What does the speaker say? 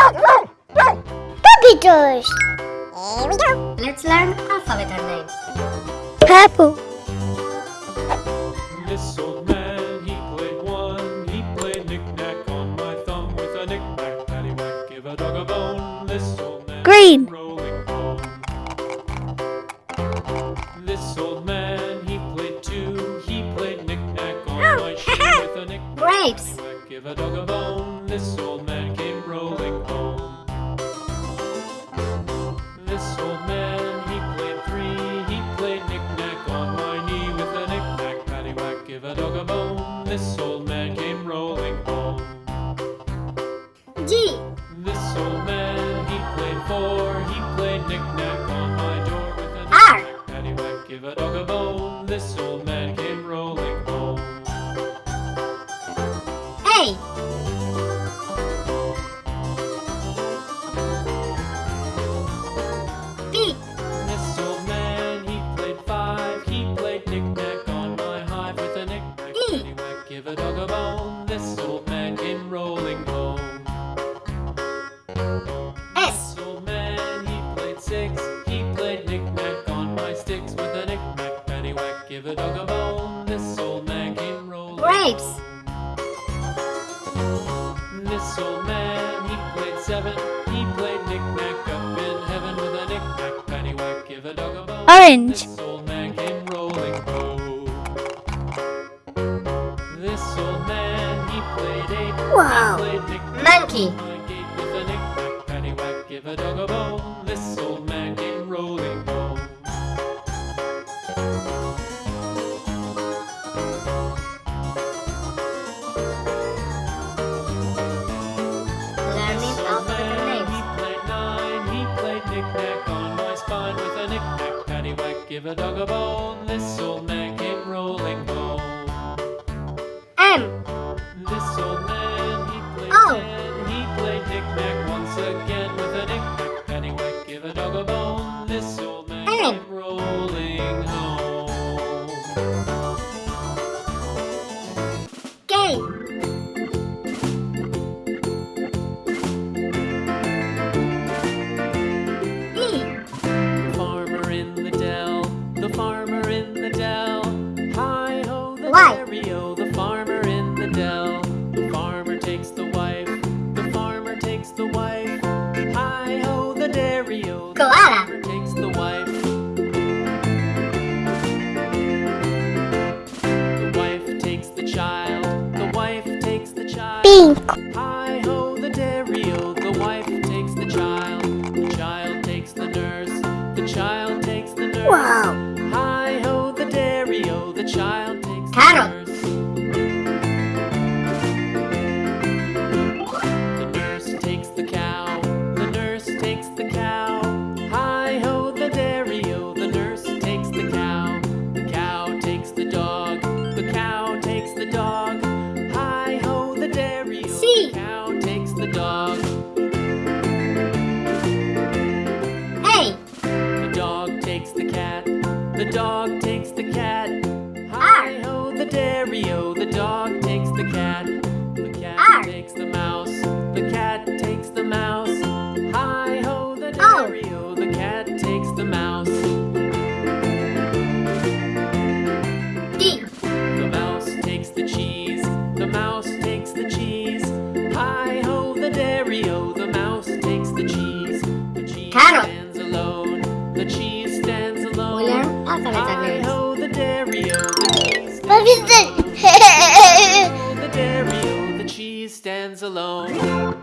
Puppies. Here we go. Let's learn alphabet names. Purple. This old man, he played one. He played knick-knack on my thumb with a knick-knack, paddywhack, give a dog a bone. This old man Green. rolling home. This old man, he played two. He played knick-knack on oh, my shoe with a knick-knack, Grapes. give a dog a bone. This old man give a dog a bone. This old man came rolling home. G. This old man, he played four. He played knick-knack on my door with a R. knick-knack, paddywhack, give a dog a bone. This old a dog a bone. This old man came rolling home. S. This old man, he played six. He played knick-knack on my sticks with a knick-knack, paddywhack, give a dog a bone. This old man came rolling Grapes. home. This old man, he played seven. He played knick-knack up in heaven with a knick-knack, paddywhack, give a dog a bone. Orange. Knick-knack Monkey. give a dog a bone. This old man again with a knick-knack, paddywhack, give a dog a bone. This old man rolling home. E. Farmer in the dell, the farmer in the dell. Hi ho, the Why? Dairy-o, Koala. takes the wife. The wife takes the child, the wife takes the child. Pink. The cow takes the dog. A. The dog takes the cat. The dog takes the cat. Ah. Hi ho, the dairy-o. the dairy-o. Oh, the cheese stands alone. The. The cheese stands alone.